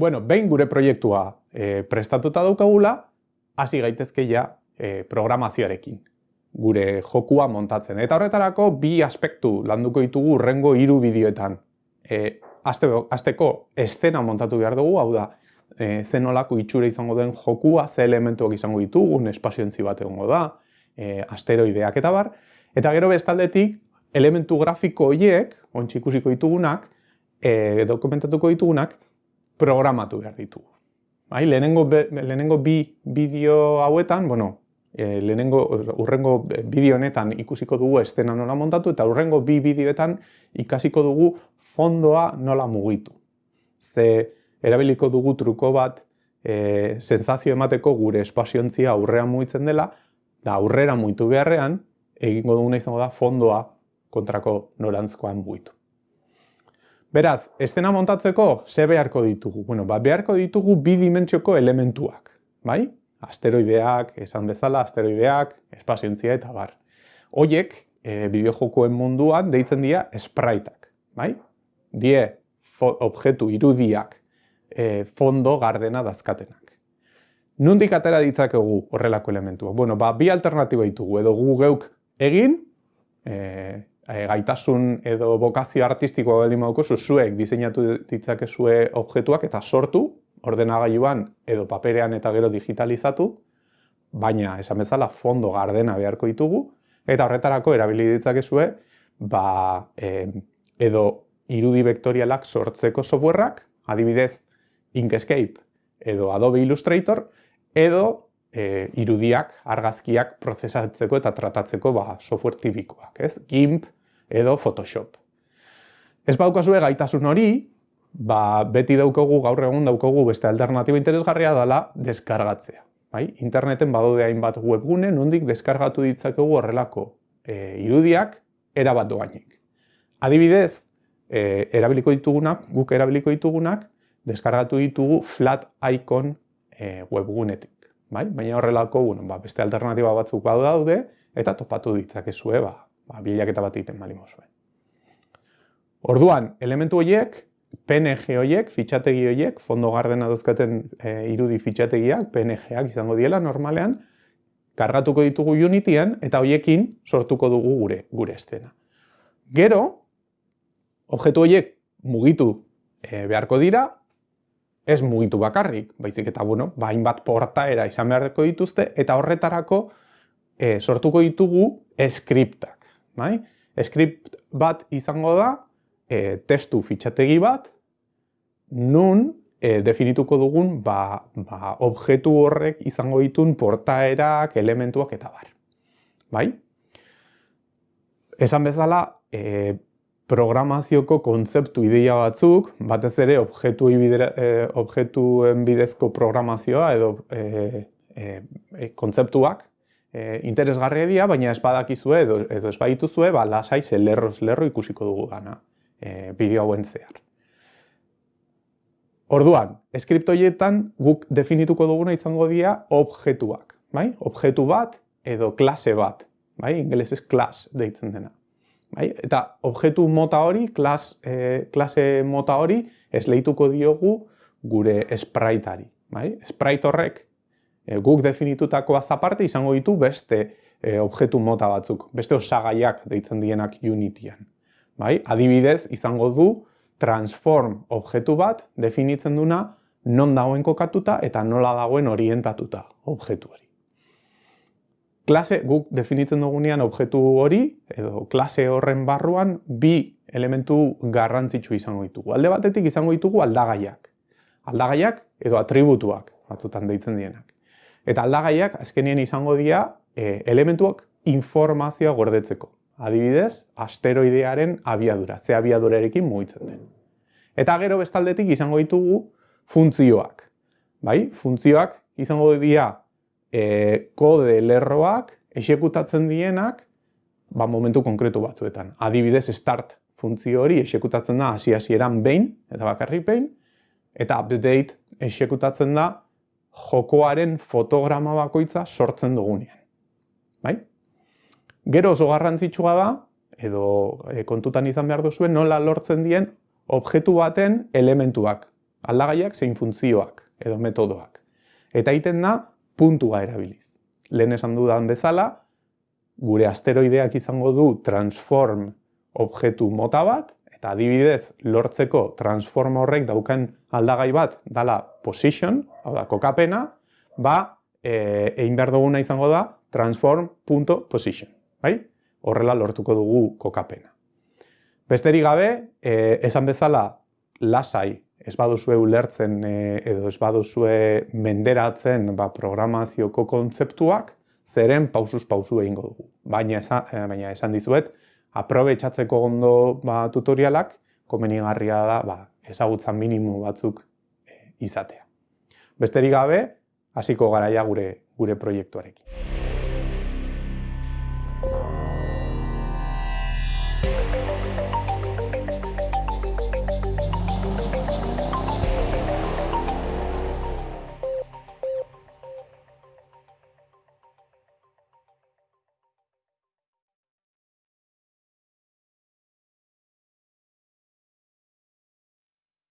Bueno, behin gure proiektua e, prestatuta daukagula, hasi gaitezke ja e, programazioarekin gure jokua montatzen. Eta horretarako bi aspektu landuko ditugu urrengo hiru bideoetan. E, azte, azteko estena montatu behar dugu, hau da, e, zenolako itxura izango den jokua, ze elementuak izango ditugu, espazioentzi bat egongo da, e, asteroideak eta bar. Eta gero bestaldetik, elementu grafiko horiek, ontsi ikusiko ditugunak, e, dokumentatuko ditugunak, programatu behar ditugu. Bai, lehenengo, lehenengo bi bideo hauetan, bueno, e, lehenengo urrengo bideo honetan ikusiko dugu estena nola montatu eta urrengo bi bideoetan ikasiko dugu fondoa nola mugitu. Ze erabiliko dugu truko bat e, sensazio emateko gure espaziontzia aurrean mugitzen dela, da aurrera mugitu beharrean, egingo duguna izango da fondoa kontrako norantzkoan mugitu. Beraz, estena montatzeko, ze beharko ditugu? Bueno, ba, beharko ditugu bi dimentsioko elementuak, bai? Asteroideak, esan bezala, asteroideak, espazientzia eta bar. Hoiek, e, bideojokoen munduan, deitzen dira spriteak, bai? Die, objektu irudiak, e, fondo gardena dazkatenak. Nundik atera ditzakegu horrelako elementuak? Bueno, ba, bi alternatiba ditugu, edo gu geuk egin, e, e, gaitasun edo bokazio artistikoa baldin baduko zuek diseinatu ditzakezue objektuak eta sortu ordenagailuan edo paperean eta gero digitalizatu, baina esan bezala fondo gardena beharko ditugu eta horretarako erabili ditzakezue ba, e, edo irudi vektorialak sortzeko softwareak, adibidez Inkscape edo Adobe Illustrator, edo e, irudiak, argazkiak prozesatzeko eta tratatzeko ba, software tipikoak, ez? GIMP, edo Photoshop. Ez baukazue gaitasun hori, ba, beti daukogu, gaur egun daukogu beste alternatiba interesgarria dela deskargatzea. Bai? Interneten badaude hainbat webgune, nondik deskargatu ditzakegu horrelako e, irudiak erabat doainik. Adibidez, e, erabiliko ditugunak, guk erabiliko ditugunak, deskargatu ditugu flat icon e, webgunetik. Bai? Baina horrelako, bueno, ba, beste alternatiba batzuk badu daude, eta topatu ditzakezue ba, ba, bilaketa bat egiten bali mozue. Orduan, elementu horiek, PNG horiek, fitxategi horiek, fondo gardena dozkaten e, irudi fitxategiak, PNG-ak izango diela normalean, kargatuko ditugu Unityan eta horiekin sortuko dugu gure gure estena. Gero, objektu horiek mugitu e, beharko dira, ez mugitu bakarrik, baizik eta bueno, bain bat portaera izan beharko dituzte, eta horretarako e, sortuko ditugu skriptak bai? Script bat izango da, e, testu fitxategi bat, nun e, definituko dugun ba, ba, objektu horrek izango ditun portaerak, elementuak eta bar. Bai? Esan bezala, e, programazioko kontzeptu ideia batzuk, batez ere objektu e, objektuen bidezko programazioa edo e, e, kontzeptuak e, interesgarria dira, baina ez badakizue edo, edo ez badituzue, ba, lasai ze lerroz lerro ikusiko dugu gana e, bideo hauen zehar. Orduan, eskriptoietan guk definituko duguna izango dira objektuak, bai? Objektu bat edo klase bat, bai? Ingelesez class deitzen dena. Bai? Eta objektu mota hori, klas, e, klase mota hori, ez lehituko diogu gure spriteari. Bai? Sprite horrek guk definitutako azaparte izango ditu beste e, objektu mota batzuk, beste osagaiak deitzen dienak Unityan. Bai? Adibidez, izango du transform objektu bat definitzen duna non dagoen kokatuta eta nola dagoen orientatuta objektu hori. Klase guk definitzen dugunean objektu hori edo klase horren barruan bi elementu garrantzitsu izango ditugu. Alde batetik izango ditugu aldagaiak. Aldagaiak edo atributuak batzutan deitzen dienak. Eta aldagaiak azkenien izango dira e, elementuak informazioa gordetzeko. Adibidez, asteroidearen abiadura, ze abiadurarekin mugitzen den. Eta gero bestaldetik izango ditugu funtzioak. Bai? Funtzioak izango dira e, kode lerroak esekutatzen dienak ba, momentu konkretu batzuetan. Adibidez, start funtzio hori esekutatzen da hasi-hasieran behin eta bakarrik behin, eta update esekutatzen da jokoaren fotograma bakoitza sortzen dugunean. Bai? Gero oso garrantzitsua da, edo e, kontutan izan behar duzuen, nola lortzen dien objektu baten elementuak. aldagaiak zein funtzioak edo metodoak. Eta egiten da puntua erabiliz. Lehen esan dudan bezala, gure asteroideak izango du transform objektu mota bat, eta adibidez lortzeko transform horrek dauken aldagai bat dala position, hau da kokapena, ba, e, egin behar duguna izango da transform.position. Bai? Horrela lortuko dugu kokapena. Besterik gabe, e, esan bezala lasai ez baduzue ulertzen e, edo ez baduzue menderatzen ba, programazioko kontzeptuak, zeren pausuz pausu egingo dugu. Baina esan, eh, baina esan dizuet, aprobetsatzeko ondo ba, tutorialak, komenigarria da ba, ezagutza minimo batzuk e, izatea. Besterik gabe, hasiko garaia gure gure proiektuarekin.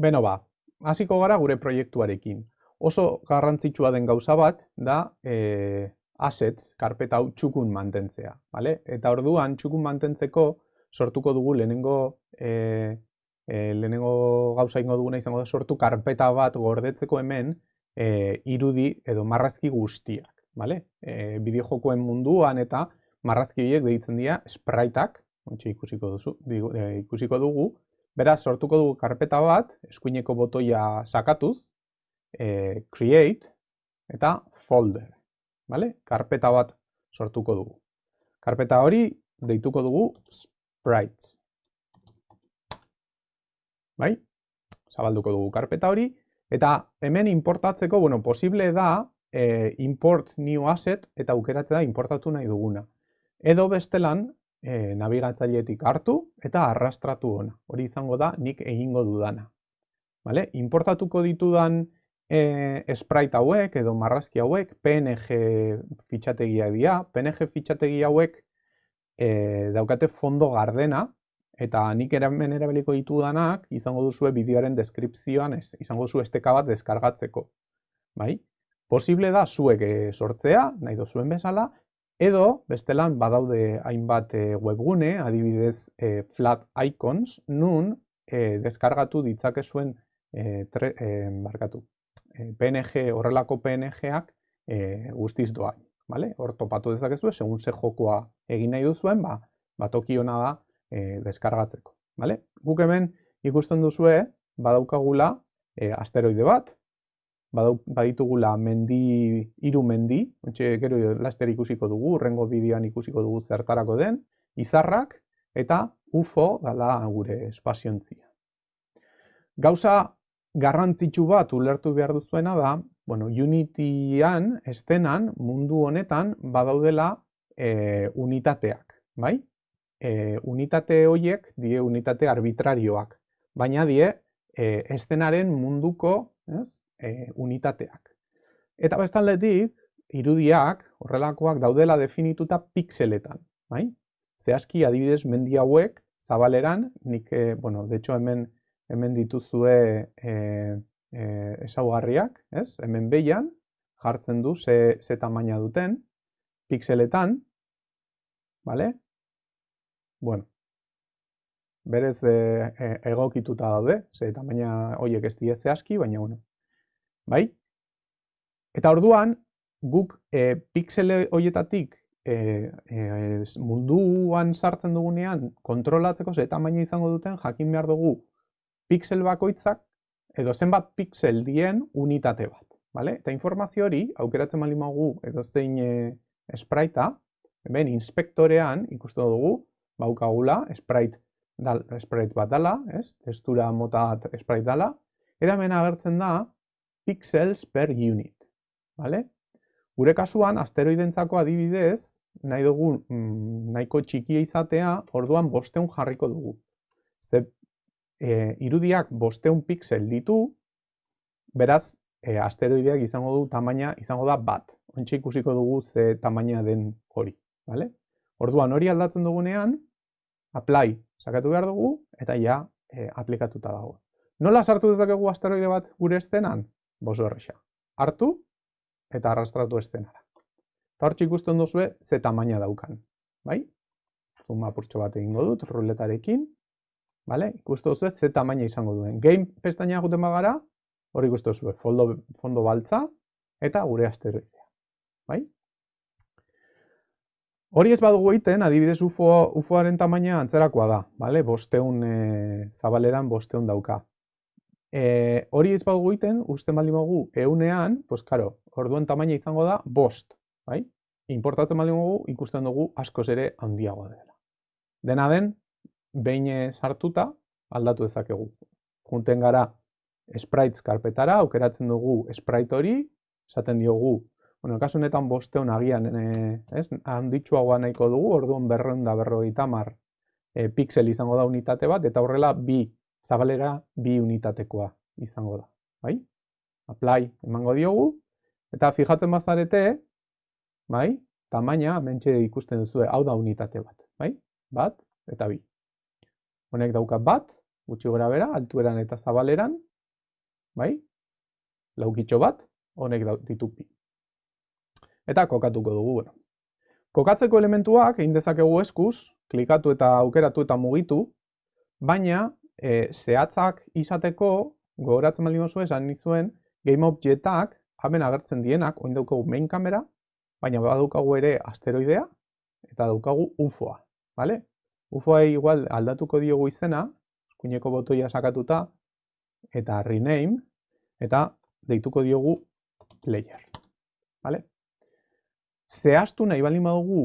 Beno ba, hasiko gara gure proiektuarekin. Oso garrantzitsua den gauza bat da e, assets, karpeta hau txukun mantentzea. Vale? Eta orduan txukun mantentzeko sortuko dugu lehenengo, e, e, lehenengo gauza ingo duguna izango da sortu karpeta bat gordetzeko hemen e, irudi edo marrazki guztiak. Vale? E, bideo jokoen munduan eta marrazki horiek deitzen dira spriteak, ikusiko, duzu, ikusiko dugu, Beraz, sortuko dugu karpeta bat, eskuineko botoia sakatuz, e, create eta folder. Vale? Karpeta bat sortuko dugu. Karpeta hori deituko dugu sprites. Bai? Zabalduko dugu karpeta hori. Eta hemen importatzeko, bueno, posible da e, import new asset eta aukeratzea da importatu nahi duguna. Edo bestelan, e, nabigatzailetik hartu eta arrastratu ona. Hori izango da nik egingo dudana. Vale? Importatuko ditudan e, sprite hauek edo marrazki hauek PNG fitxategia dira. PNG fitxategi hauek e, daukate fondo gardena eta nik eramen erabiliko ditudanak izango duzue bideoaren deskripzioan ez, izango duzu esteka bat deskargatzeko. Bai? Posible da zuek sortzea, nahi dozuen bezala, Edo, bestelan, badaude hainbat e, webgune, adibidez e, flat icons, nun e, deskargatu ditzakezuen e, tre, e, barkatu, e, PNG, horrelako PNG-ak e, guztiz doain. Vale? Hor topatu dezakezu, segun ze jokoa egin nahi duzuen, ba, batoki hona da e, deskargatzeko. Vale? Guk hemen ikusten duzue, badaukagula e, asteroide bat, baditugula mendi, hiru mendi, ontxe, gero laster ikusiko dugu, urrengo bideoan ikusiko dugu zertarako den, izarrak eta UFO dala gure espaziontzia. Gauza garrantzitsu bat ulertu behar duzuena da, bueno, Unityan, estenan, mundu honetan, badaudela e, unitateak, bai? E, unitate horiek die unitate arbitrarioak, baina die e, estenaren munduko, ez? E, unitateak. Eta bestaldetik, irudiak, horrelakoak daudela definituta pixeletan, bai? Zehazki adibidez mendi hauek zabaleran, nik, e, bueno, de hecho hemen hemen dituzue e, e, esaugarriak, ez? Hemen behian jartzen du ze, ze tamaina duten pixeletan, bale? Bueno, berez e, e, egokituta daude, ze tamaina horiek ez die zehazki, baina bueno, bai? Eta orduan, guk e, pixele horietatik e, e, munduan sartzen dugunean kontrolatzeko ze tamaina izango duten jakin behar dugu pixel bakoitzak edo zenbat pixel dien unitate bat. Vale? Eta informazio hori, aukeratzen bali magu edo zein e, espraita, ben inspektorean ikusten dugu, baukagula, sprite, dal, sprite bat dala, ez? testura mota sprite dala, eta hemen agertzen da, pixels per unit. Vale? Gure kasuan, asteroidentzako adibidez, nahi dugu mm, nahiko txikia izatea, orduan bosteun jarriko dugu. Ze e, irudiak bosteun pixel ditu, beraz, e, asteroideak izango du tamaina izango da bat. Ontsi ikusiko dugu ze tamaina den hori. Vale? Orduan hori aldatzen dugunean, apply sakatu behar dugu, eta ja e, aplikatuta dago. Nola sartu dezakegu asteroide bat gure estenan? Boso erresa. Hartu eta arrastratu estenara. Eta hortxe ikusten duzue ze tamaina daukan. Bai? Zuma purtsu bat egingo dut, ruletarekin. Vale? Ikusten duzue ze tamaina izango duen. Game pestaina guten bagara, hori ikusten duzue fondo, fondo baltza eta gure asteroidea. Bai? Hori ez badugu egiten, adibidez UFO, UFOaren tamaina antzerakoa da, bale? bosteun e, zabaleran bosteun dauka. E, hori ez badugu egiten, uste baldin badugu eunean, pues karo, orduen tamaina izango da bost, bai? Importatzen baldin badugu, ikusten dugu askoz ere handiagoa dela. Dena den, behin sartuta, aldatu dezakegu. Junten gara sprites karpetara, aukeratzen dugu sprite hori, esaten diogu Bueno, kasu honetan bosteun agian, e, ez, handitxuagoa nahiko dugu, orduan berreun da berrogeita mar e, pixel izango da unitate bat, eta horrela bi, zabalera bi unitatekoa izango da, bai? Apply emango diogu, eta fijatzen bazarete, bai? Tamaina, mentxe ikusten duzu, hau da unitate bat, bai? Bat, eta bi. Honek dauka bat, gutxi gora bera, altueran eta zabaleran, bai? Laukitxo bat, honek ditu bi eta kokatuko dugu. Bueno. Kokatzeko elementuak egin dezakegu eskuz, klikatu eta aukeratu eta mugitu, baina e, zehatzak izateko, gogoratzen baldin oso esan nizuen, Game Objectak, hemen agertzen dienak, oin daukagu main kamera, baina badaukagu ere asteroidea, eta daukagu UFOa. Vale? UFOa igual aldatuko diogu izena, eskuineko botoia sakatuta, eta rename, eta deituko diogu player. Vale? zehaztu nahi bali badugu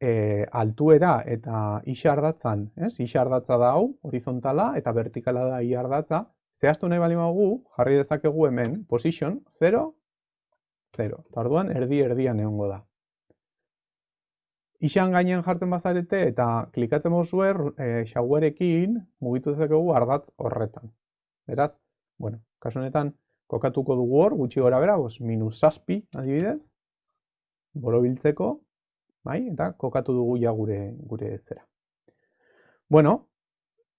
e, altuera eta isardatzan, ez? Isardatza da hau, horizontala eta vertikala da iardatza. Zehaztu nahi bali badugu, jarri dezakegu hemen, position 0, 0. Tarduan, erdi erdian egongo da. Isan gainean jartzen bazarete eta klikatzen bozue e, xauerekin mugitu dezakegu ardatz horretan. Beraz, bueno, kasu honetan kokatuko dugu hor, gutxi gora bera, bos, minus saspi adibidez, borobiltzeko, bai, eta kokatu dugu ja gure gure zera. Bueno,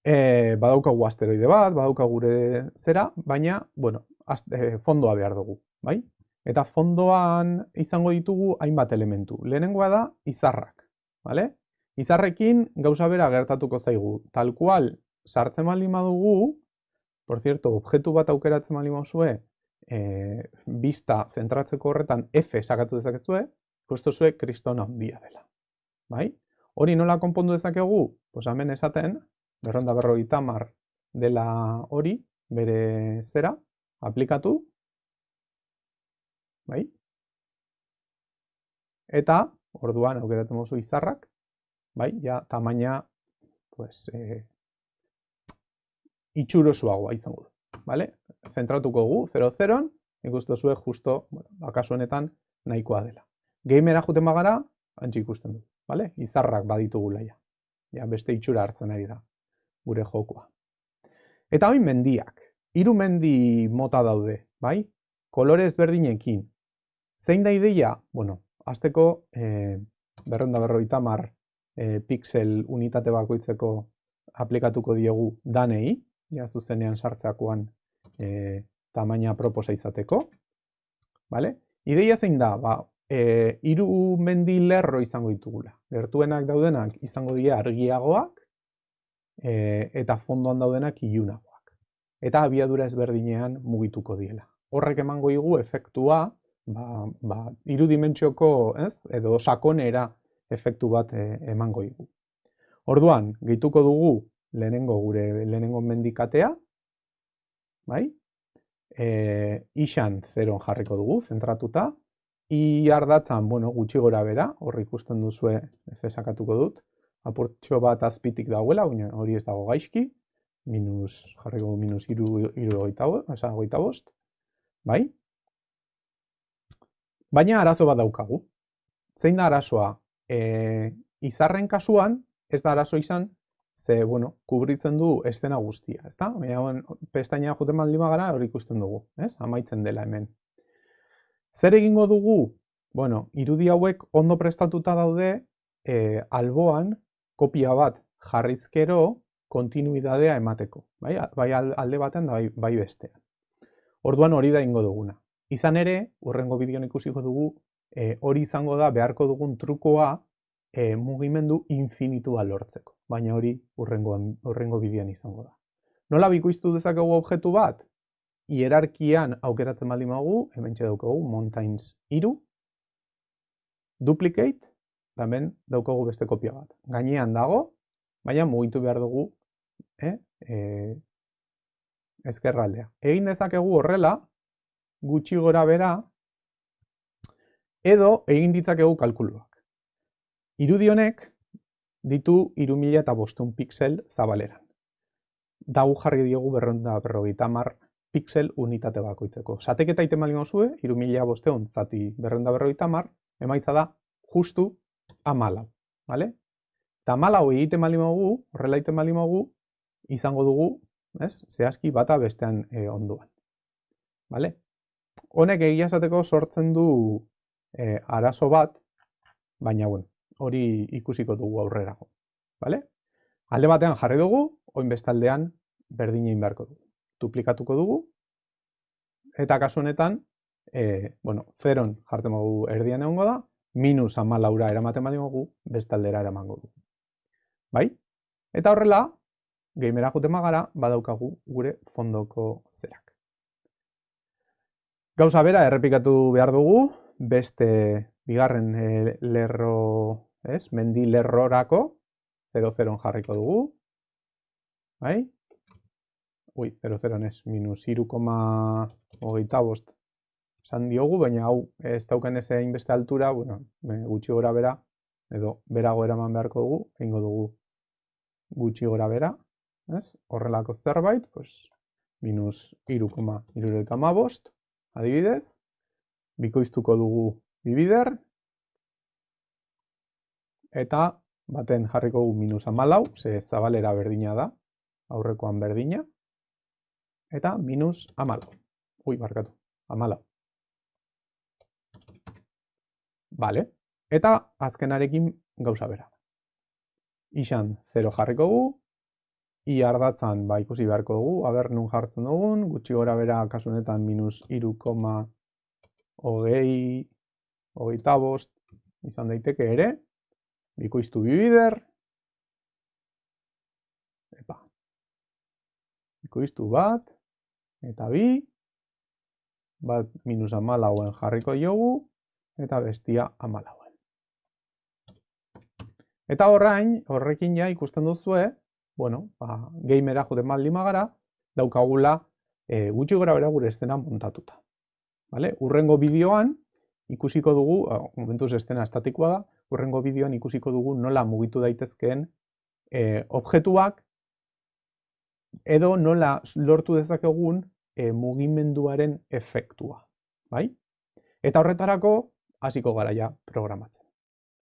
e, badaukagu asteroide bat, badauka gure zera, baina, bueno, e, fondoa behar dugu, bai? Eta fondoan izango ditugu hainbat elementu. Lehenengoa da izarrak, bale? Izarrekin gauza bera gertatuko zaigu. Tal cual, sartzen baldin badugu, por cierto, objektu bat aukeratzen baldin baduzue, e, bista zentratzeko horretan F sakatu dezakezue, ikustu zue kristona handia dela. Bai? Hori nola konpondu dezakegu? Pues hemen esaten, berronda berroi tamar dela hori, bere zera, aplikatu. Bai? Eta, orduan, aukeratzen mozu izarrak, bai, ja, tamaina, pues, e, itxurosuagoa izango du. Vale? Zentratuko gu, 0-0, ikustu zue justo, bueno, bakasu honetan, nahikoa dela. Gamera juten bagara, antxe ikusten du, bale? Izarrak baditugu laia. Ja, beste itxura hartzen ari da, gure jokoa. Eta hori mendiak. Hiru mendi mota daude, bai? Kolore ezberdinekin. Zein da ideia? Bueno, azteko e, berronda berroita mar e, pixel unitate bakoitzeko aplikatuko diegu danei, ja zuzenean sartzeakoan e, tamaina proposa izateko. Vale? Ideia zein da, ba, e, iru mendi lerro izango ditugula. Gertuenak daudenak izango dira argiagoak e, eta fondoan daudenak ilunagoak. Eta abiadura ezberdinean mugituko diela. Horrek emango igu efektua, ba, ba, iru dimentsioko, ez, edo sakonera efektu bat e, emango igu. Orduan, gehituko dugu lehenengo gure lehenengo mendikatea, bai? E, isan zeron jarriko dugu, zentratuta, I ardatzan, bueno, gutxi gora bera, horri ikusten duzue efesakatuko dut, apurtxo bat azpitik dagoela, hori ez dago gaizki, minus, jarriko minus iru, iru goita bost, bai? Baina arazo bat daukagu. Zein da arazoa? E, izarren kasuan, ez da arazo izan, ze, bueno, kubritzen du estena guztia, ez da? Baina, pestaina juten maldima gara, hori ikusten dugu, ez? Amaitzen dela hemen. Zer egingo dugu? Bueno, irudi hauek ondo prestatuta daude e, alboan kopia bat jarrizkero kontinuidadea emateko, bai, bai alde batean da bai, bai bestean. Orduan hori da ingo duguna. Izan ere, urrengo bideon ikusiko dugu, e, hori izango da beharko dugun trukoa e, mugimendu infinitua lortzeko. Baina hori urrengo, urrengo bidean izango da. Nola bikoiztu dezakegu objektu bat? Hierarkian aukeratzen baldin magu, hemen daukagu mountains iru, duplicate, hemen daukagu beste kopia bat. Gainean dago, baina mugitu behar dugu eh, e, ezkerraldea. Egin dezakegu horrela, gutxi gora bera, edo egin ditzakegu kalkuluak. Irudi honek ditu 3000 eta bostun pixel zabaleran. Dagu jarri diogu berronda berrogeita mar pixel unitate bakoitzeko. Sateketa iten bali mozue, 3000 bosteun zati berronda berrogeita mar, emaitza da justu amalau. Vale? Eta amalau egiten bali mogu, horrela egiten bali mogu, izango dugu ez? Zehazki bata bestean e, onduan. Vale? Honek egia esateko sortzen du e, arazo bat, baina bueno, hori ikusiko dugu aurrerago. Vale? Alde batean jarri dugu, oin bestaldean berdina inberko dugu. Duplikatuko dugu, eta kasu honetan, e, bueno, zeron jartzen dugu erdian egongo da, minus ama laura eramaten badimogu, bestaldera eramango dugu. Bai? Eta horrela, gamera jute magara, badaukagu gure fondoko zerak. Gauza bera, errepikatu behar dugu, beste bigarren e, lerro, ez, mendi lerrorako, 0-0 jarriko dugu, bai? Ui, 0-0 ez, minus hogeita bost esan diogu, baina hau ez dauken ez egin beste altura, bueno, gutxi gora bera, edo berago eraman beharko dugu, egingo dugu gutxi gora bera, ez? Horrelako zerbait, pues, minus irukoma irureta bost, adibidez, bikoiztuko dugu bibider, eta baten jarriko dugu minus amalau, ze zabalera berdina da, aurrekoan berdina, eta minus amalau. Ui, barkatu, amalau. Vale. Eta azkenarekin gauza bera. Ixan 0 jarriko gu, i ardatzan ba, ikusi beharko dugu, aber nun jartzen dugun, gutxi gora bera kasunetan minus iru koma hogei, hogeita bost, izan daiteke ere, bikoiztu bibider, epa, bikoiztu bat, eta bi, bat minus amalauen jarriko jogu, eta bestia amalauen. Eta horrain, horrekin ja ikusten duzue, bueno, ba, gamera joten baldin magara, daukagula e, gutxi gora bera gure estena montatuta. Vale? Urrengo bideoan ikusiko dugu, momentuz estena estatikoa da, urrengo bideoan ikusiko dugu nola mugitu daitezkeen e, objektuak edo nola lortu dezakegun e, mugimenduaren efektua. Bai? Eta horretarako hasiko gara ja programatzen.